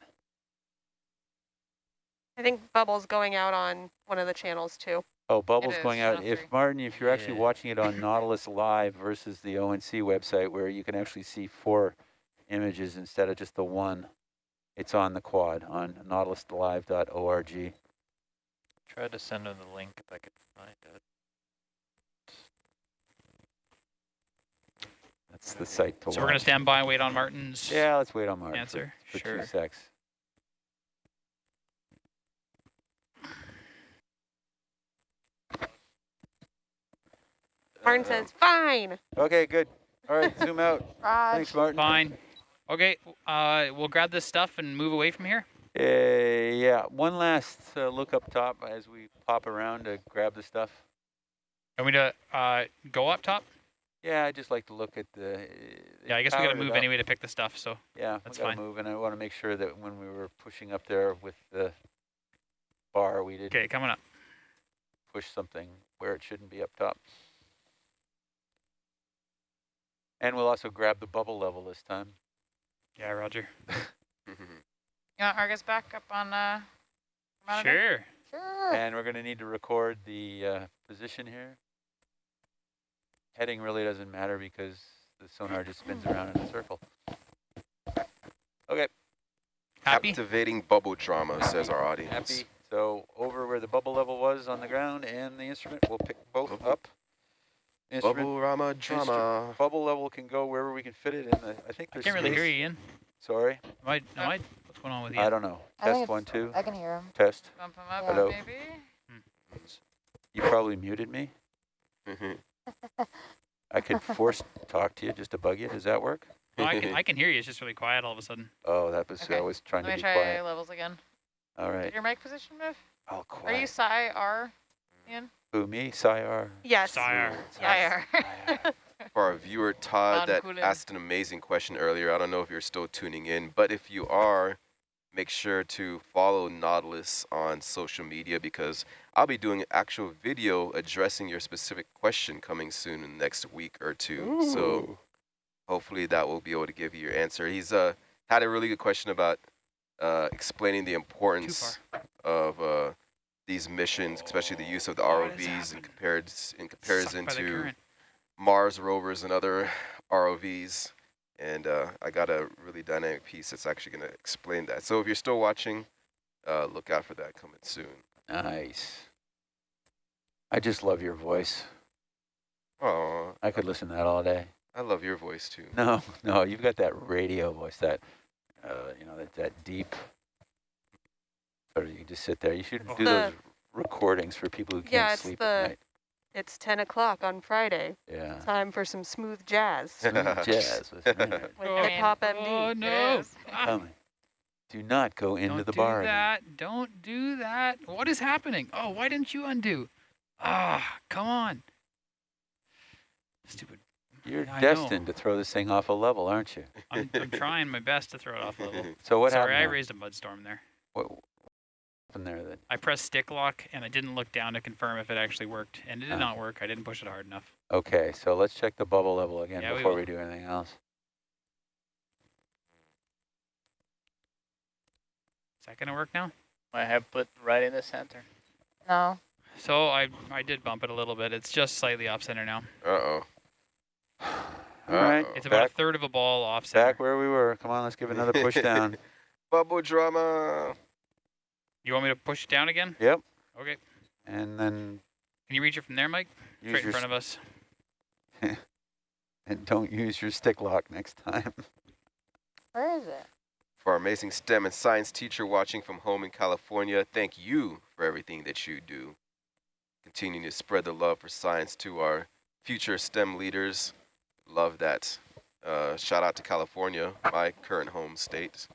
I think Bubble's going out on one of the channels too. Oh, Bubble's is, going out. If. Martin, if you're actually Yeah. watching it on *laughs* Nautilus Live versus the ONC website where you can actually see four images instead of just the one, it's on the quad on nautiluslive.org. Tried to send him the link if I could find it. That's the site to So we're gonna stand by and wait on Martin's Yeah, let's wait on Martin for- answer. for, sure. two secs. Martin says, fine. Okay, good. All right, zoom out. Thanks, Martin. Fine. Okay, uh, we'll grab this stuff and move away from here. Uh, yeah, one last uh, look up top as we pop around to grab the stuff. Want me to uh, go up top? Yeah, I just like to look at the. uh, Yeah, I guess we gotta move anyway to pick the stuff. So Yeah, That's we gotta fine. move, and I want to make sure that when we were pushing up there with the bar, we didn't okay, coming up. push something where it shouldn't be up top. And we'll also grab the bubble level this time. Yeah, Roger. *laughs* You want Argus back up on uh, monitor? Sure. sure. And we're going to need to record the uh, position here. Heading really doesn't matter because the sonar just spins around in a circle. Okay, Happy? Captivating bubble drama, says our audience. happy. So over where the bubble level was on the ground and the instrument, we'll pick both Bubble- up. Instrument, Bubble rama drama. bubble level can go wherever we can fit it in. The, I think I can't really hear you, Ian. Sorry. Am I, am I What's going on with you? I don't know. I Test one, two. I can hear him. Test. Bump him up, Hello. maybe? Hmm. You probably muted me. Mm-hmm. *laughs* I could force talk to you just to bug you. Does that work? No, I, can, *laughs* I can hear you. It's just really quiet all of a sudden. Oh, that was Okay. I was trying Let to me be try quiet. levels again. All right. Did your mic position move? Oh, Are you quiet. psi R, Ian? Who, me? Sayar? Yes. Sire. Psi R. For our viewer Todd that asked an amazing question earlier, I don't know if you're still tuning in, but if you are, make sure to follow Nautilus on social media because I'll be doing an actual video addressing your specific question coming soon in the next week or two. So hopefully that will be able to give you your answer. He's uh, had a really good question about uh, explaining the importance of uh, these missions, especially the use of the ROVs in, compared, in comparison Sucked by the to. Mars rovers and other *laughs* ROVs. And uh, I got a really dynamic piece that's actually going to explain that. So if you're still watching, uh, look out for that coming soon. Nice. I just love your voice. Oh, I could listen to that all day. I love your voice too. No, *laughs* no, you've got that radio voice, that, uh, you know, that, that deep. Or you just sit there. You should do The- those recordings for people who can't Yeah, it's sleep the- at night. It's 10 o'clock on Friday. Yeah. Time for some smooth jazz Smooth *laughs* jazz with me. with Oh, Hip Hop Oh no! is. Coming. *laughs* Do not go into the bar. don't do bar. again. that. Don't do that. What is happening? Oh, why didn't you undo? Ah, come on. Stupid. You're I know. destined to throw this thing off a level, aren't you? I'm, I'm trying my best to throw it off level. *laughs* So what Sorry, I happened? now? raised a mud storm there. What what happened there then? I pressed stick lock and I didn't look down to confirm if it actually worked, and it did Ah. not work. I didn't push it hard enough. Okay, so let's check the bubble level again Yeah, before will. we do anything else. Is that gonna work now? I have put right in the center. No. So I I did bump it a little bit. It's just slightly off center now. Uh-oh. *sighs* All right, Uh-oh. It's about Back- a third of a ball off center. Back where we were. Come on, let's give another push *laughs* down. Bubble drama. You want me to push it down again? Yep. Okay. And then Can you reach it from there, Mike? use Straight in front of us. *laughs* and don't use your stick lock next time. *laughs* Where is it? For our amazing STEM and science teacher watching from home in California, thank you for everything that you do. Continuing to spread the love for science to our future STEM leaders. Love that. Uh, shout out to California, my current home state.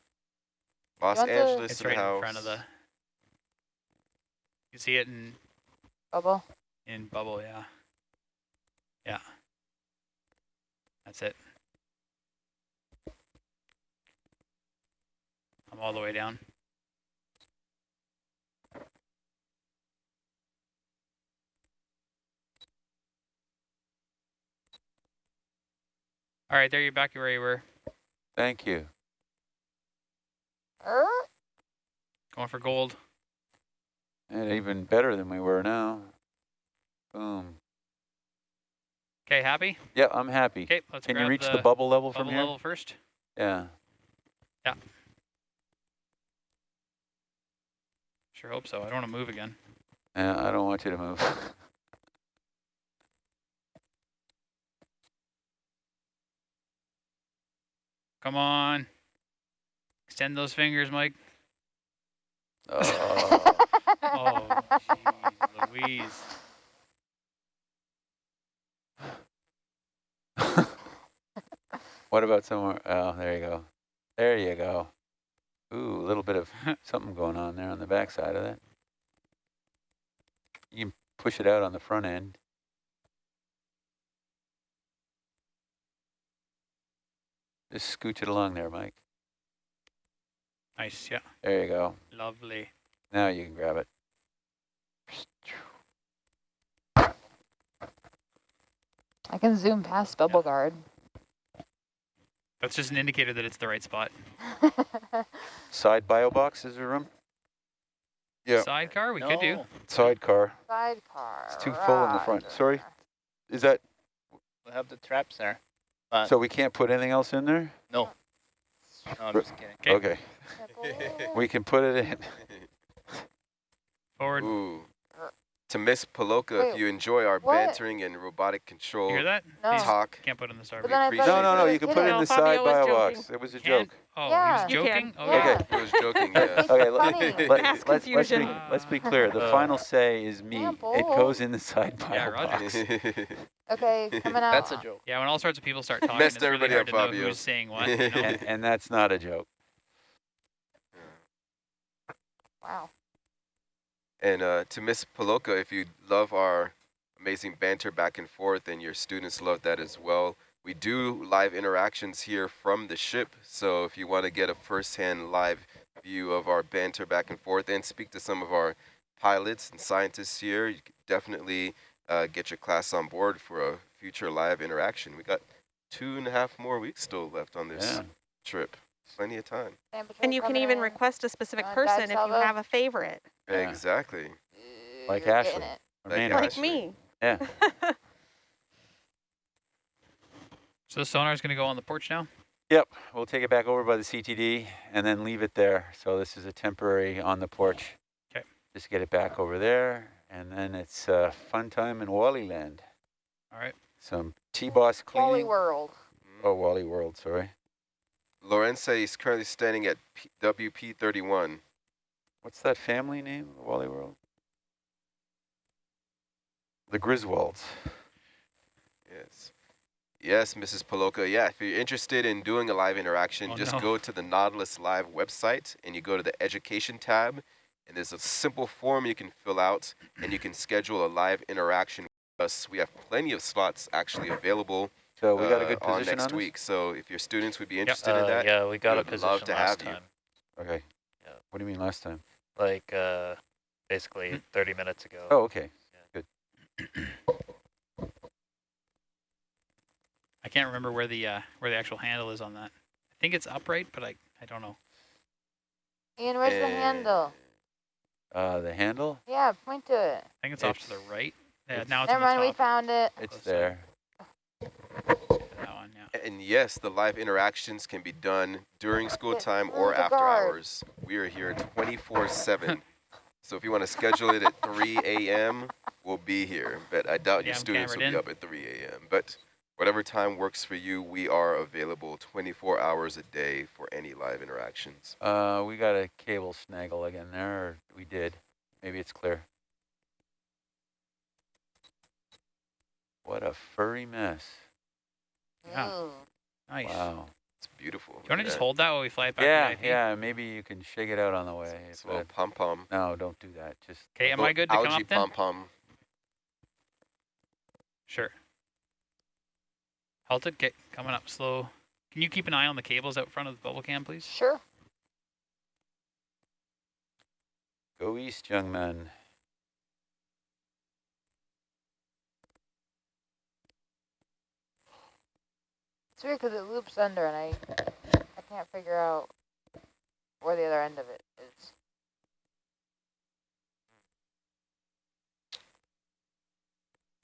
Los Angeles It's right house. in front of the. You see it in Bubble. in bubble, yeah. Yeah. That's it. I'm all the way down. All right, there you're back where you were. Thank you. Going for gold. And even better than we were now. Boom. Okay, happy? Yeah, I'm happy. Okay, let's Can you reach the, the bubble level from bubble here? level first. Yeah. Yeah. Sure hope so. I don't want to move again. Yeah, I don't want you to move. *laughs* Come on. Extend those fingers, Mike. oh. Oh, jeez, Louise. *laughs* what about somewhere? Oh, there you go. There you go. Ooh, a little bit of *laughs* something going on there on the back side of that. You can push it out on the front end. Just scooch it along there, Mike. Nice, yeah. There you go. Lovely. Now you can grab it. I can zoom past bubble guard. That's just an indicator that it's the right spot. *laughs* Side bio box, is there room? Yeah. Sidecar, we could do. No, Sidecar. Sidecar. It's too full in the front. Sorry? Is that, we have the traps there. But so we can't put anything else in there? no, no, I'm just kidding. Okay. Okay, we can put it in. Forward. Ooh. To Miss Paloka, if you enjoy our what? bantering and robotic control You hear that? No. These talk, Can't put in the star. But then I thought appreciate you No, no, no, you can put it it. in the Fabio side was by box. It was a Can- joke. Oh, Yeah. he You was joking? Oh, Yeah. okay. he was joking, It's- yeah. Okay, let, let, let's, let's, be, let's be clear. The Uh, final say is me. Can't It goes in the side by Yeah, Roger. box. *laughs* Okay, coming out. That's a joke. Yeah, when all sorts of people start *laughs* talking, Messed it's really everybody hard up, to know who's saying what. *laughs* You know? and, and that's not a joke. Wow. And uh, to Miss Paloka, if you love our amazing banter back and forth and your students love that as well, we do live interactions here from the ship. So if you want to get a first-hand live view of our banter back and forth and speak to some of our pilots and scientists here, you can definitely uh, get your class on board for a future live interaction. We got two and a half more weeks still left on this Yeah. trip. Plenty of time. And you can even request a specific Uh, person if you have a favorite, Yeah. Exactly. Like You're Ashley. getting it. Or Like like Ashley. me. Yeah. *laughs* So the sonar is going to go on the porch now? Yep, we'll take it back over by the CTD and then leave it there. So this is a temporary on the porch. 'Kay. Just get it back over there, and then it's uh, fun time in Wally Land. All right. Some T-Boss cleaning. Wally. World. Oh, Wally World, sorry. Lorenzo is currently standing at P- WP31. What's that family name, of Wally World? The Griswolds. Yes. Yes, Mrs. Paloka. Yeah, if you're interested in doing a live interaction, Oh, just no. go to the Nautilus Live website and you go to the education tab and there's a simple form you can fill out and you can schedule a live interaction with us. We have plenty of slots actually available So we got a uh, good on next on, week. So if your students would be interested in Uh, that, yeah, we got a would position love to last have you. time. this? Okay. Yeah. What do you mean last time? Like uh, basically 30 minutes ago. Oh, okay. Good. I can't remember where the uh, where the actual handle is on that. I think it's upright, but I, I don't know. Ian, where's the Eh, handle? Uh, the handle? Yeah, point to it. I think it's, off to the right. Yeah, it's- now it's Never on mind, the we found it. It's Close there. That one, yeah. And yes, the live interactions can be done during school time or after hours. We are here 24/7. So if you want to schedule it at 3 a.m., we'll be here. But I doubt Yeah, your I'm students will be up at 3 a.m. But whatever time works for you, we are available 24 hours a day for any live interactions. Uh, we got a cable snaggle again there, or we did. Maybe it's clear. What a furry mess. Yeah. Ooh. Nice. Wow. It's beautiful. Do you want to just hold that while we fly it back Yeah, to yeah, maybe you can shake it out on the way. It's if a little pom pom. no, don't do that. Just Okay, am I good to come up then? pom pom. Sure. Halt it, get coming up slow. Can you keep an eye on the cables out front of the bubble cam, please? Sure. go east, young man. It's weird because it loops under and I I can't figure out where the other end of it is.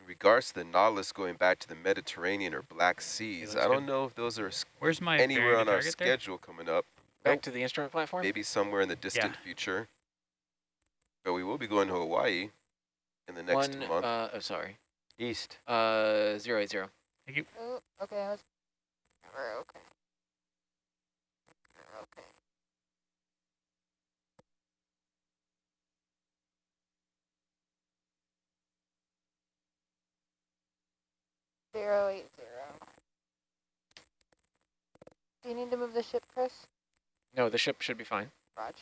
In regards to the Nautilus going back to the Mediterranean or Black Seas, I don't know if those are Where's my anywhere on our target there? schedule coming up. Back Nope. to the instrument platform? Maybe somewhere in the distant future. But we will be going to Hawaii in the next One, month. uh, oh, sorry. East. Uh, zero eight zero. Ooh, okay, I was. We're okay. We're okay. Zero eight zero. Do you need to move the ship, Chris? No, the ship should be fine. Raj.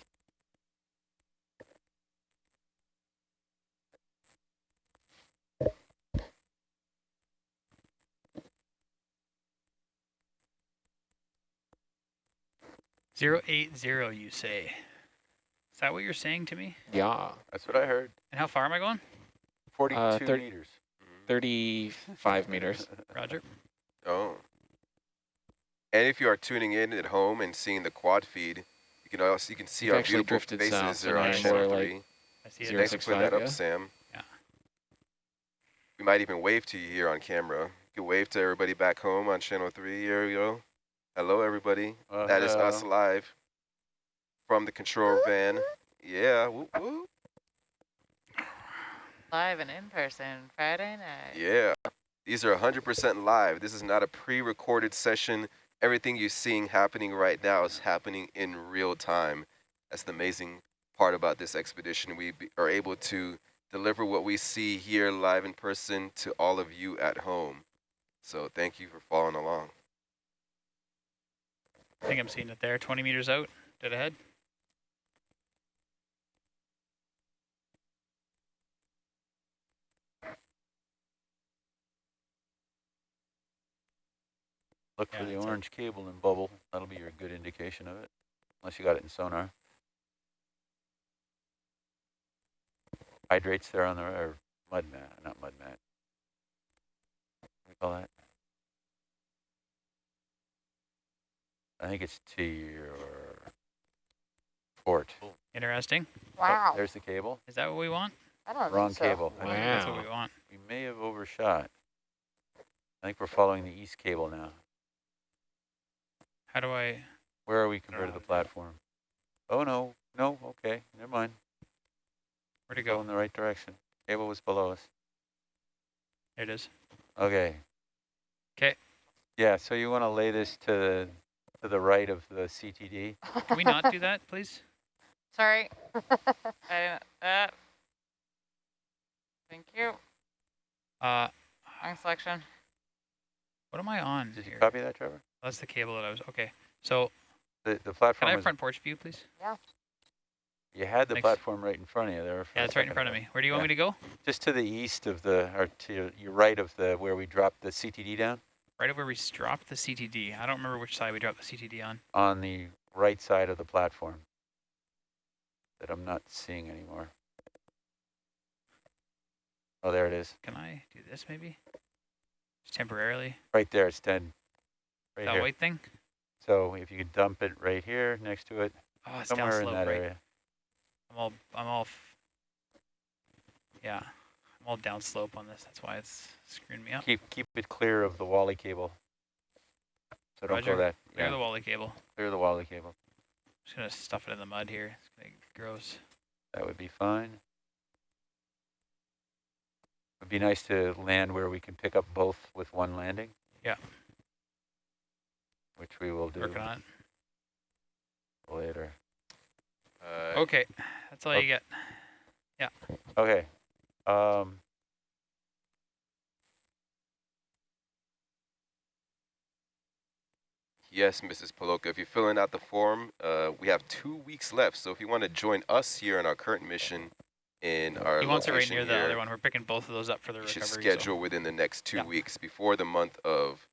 Zero eight zero, you say. Is that what you're saying to me? Yeah. That's what I heard. And how far am I going? 42 uh, 30 meters. 35 *laughs* meters. Roger. Oh. And if you are tuning in at home and seeing the quad feed, you can also you can see You've our actually beautiful drifted south, faces so on channel we're, like, three. I see it. Zero Thanks for putting that up, yeah? Sam. Yeah. We might even wave to you here on camera. You can wave to everybody back home on channel three. Here we go. Hello, everybody. Uh, That is us hello. live from the control van. Yeah. Whoop, whoop. Live and in person, Friday night. Yeah. These are 100% live. This is not a pre-recorded session. Everything you're seeing happening right now is happening in real time. That's the amazing part about this expedition. We be, are able to deliver what we see here live in person to all of you at home. So thank you for following along. I think I'm seeing it there, 20 meters out, dead ahead. Look Yeah, for the orange cable and bubble. That'll be your good indication of it, unless you got it in sonar. Hydrates there on the, or mud mat, not mud mat. What do you call that? I think it's to your port. Interesting. Oh, Wow. there's the cable. Is that what we want? I don't Wrong so. cable. I think That's what we want. We may have overshot. I think we're following the east cable now. How do I? Where are we compared to the platform? Oh, no, no, okay, never mind. Where to Go go? in the right direction. Cable was below us. There it is. Okay. Okay. Yeah, so you want to lay this to the, to the right of the CTD? Can we not do that, please? *laughs* Sorry. *laughs* I didn't. Uh, thank you. Uh, Wrong selection. what am I on Did you here? copy that, Trevor? That's the cable that I was. Okay. So The, the platform can platform I have front porch view, please? Yeah. You had the Thanks. platform right in front of you there. for Yeah, a it's right in front of me. Where do you want me to go? Just to the east of the, or to your- your right of the, where we dropped the CTD down, Right over where we dropped the CTD. I don't remember which side we dropped the CTD on. on the right side of the platform. That I'm not seeing anymore. Oh, there it is. Can I do this maybe? Just temporarily. Right there, it's dead. Right that here. white thing? So if you could dump it right here next to it, Oh, it's somewhere down in that right? area. I'm all, I'm all, f- yeah, all down slope on this. That's why it's screwing me up. Keep keep it clear of the Wally cable. So don't Roger. go that. Clear Yeah, the Wally cable. clear the Wally cable. just gonna stuff it in the mud here. It's gonna get gross. That would be fine. It'd be nice to land where we can pick up both with one landing. Yeah. Which we will do Working on later. Uh, Okay, that's all Oh. you get. Yeah. Okay. Um, Yes, Mrs. Poloka, if you're filling out the form, uh, we have two weeks left. So if you want to join us here in our current mission in our He wants it right location near the other one. We're picking both of those up for the you should recovery. so- schedule within the next two Yeah. weeks before the month of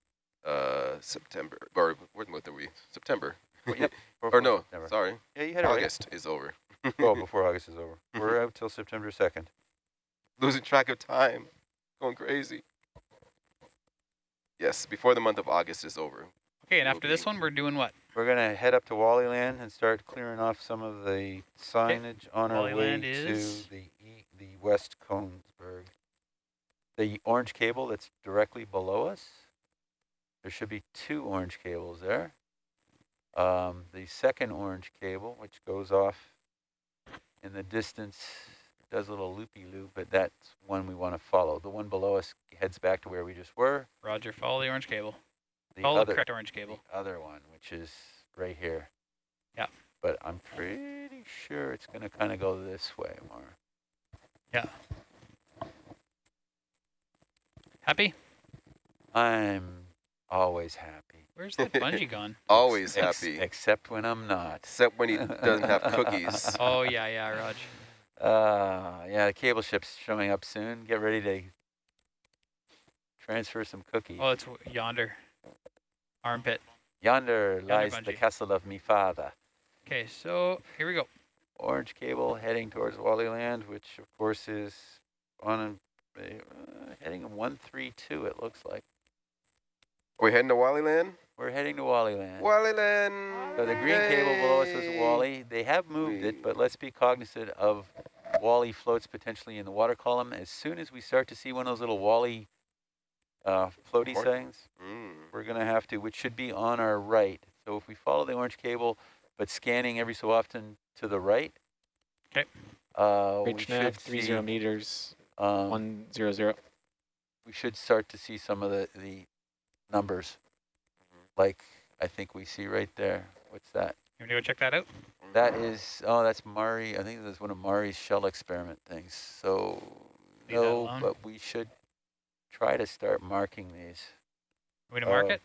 uh, September. Or what month are we? September. Well, yep, *laughs* or no, September. sorry. Yeah, you had it right. August is over. Oh, *laughs* before August is over. We're *laughs* out till September 2nd. Losing track of time. Going crazy. Yes, before the month of August is over. Okay, and will after this one, we're doing what? We're going to head up to Wally Land and start clearing off some of the signage on our Wally way Land to the e the West Kongsberg. The orange cable that's directly below us. There should be two orange cables there. Um, the second orange cable, which goes off in the distance, does a little loopy-loop, but that's one we want to follow. The one below us heads back to where we just were. Roger, follow the orange cable. The Follow other, the correct orange cable. the other one, which is right here. Yeah. But I'm pretty sure it's going to kind of go this way more. Yeah. Happy? I'm always happy. Where's that bungee *laughs* gone? Always Ex- happy. except when I'm not. Except when he doesn't have *laughs* cookies. Oh, yeah, yeah, Raj. Uh, yeah, the cable ship's showing up soon. Get ready to transfer some cookies. Oh, it's w- yonder. Armpit. Yonder lies the castle of me father. Okay, so here we go. Orange cable heading towards Wally Land, which of course is on a, uh, heading 132, it looks like. Are We're heading to Wally Land? We're heading to Wally Land. Wally Land! So the green cable below us was Yay! Wally. They have moved it, but let's be cognizant of Wally floats potentially in the water column. As soon as we start to see one of those little Wally uh, floaty Port- things, Mm. we're going to have to, which should be on our right. So if we follow the orange cable, but scanning every so often to the right. Okay. uh, we nav, three zero see meters um, One zero zero. we should start to see some of the, the numbers. Like I think we see right there. What's that? You want to go check that out? That is, oh, that's Mari. I think that's one of Mari's shell experiment things. So Leave no, but we should try to start marking these. Are we to mark Oh. it?